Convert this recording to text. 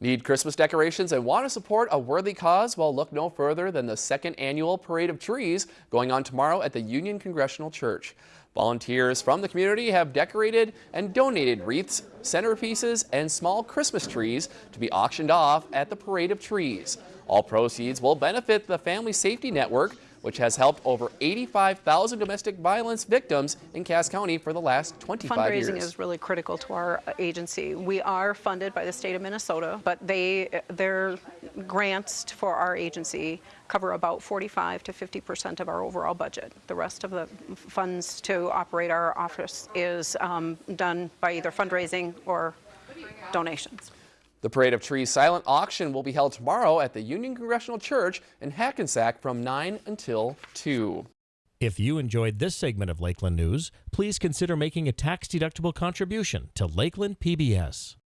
Need Christmas decorations and want to support a worthy cause? Well, look no further than the second annual Parade of Trees going on tomorrow at the Union Congregational Church. Volunteers from the community have decorated and donated wreaths, centerpieces, and small Christmas trees to be auctioned off at the Parade of Trees. All proceeds will benefit the Family Safety Network, which has helped over 85,000 domestic violence victims in Cass County for the last 25 Fundraising years. Fundraising is really critical to our agency. We are funded by the state of Minnesota, but they their grants for our agency cover about 45 to 50 percent of our overall budget. The rest of the funds to operate our office is um, done by either fundraising or donations. The Parade of Trees silent auction will be held tomorrow at the Union Congregational Church in Hackensack from 9 until 2. If you enjoyed this segment of Lakeland News, please consider making a tax-deductible contribution to Lakeland PBS.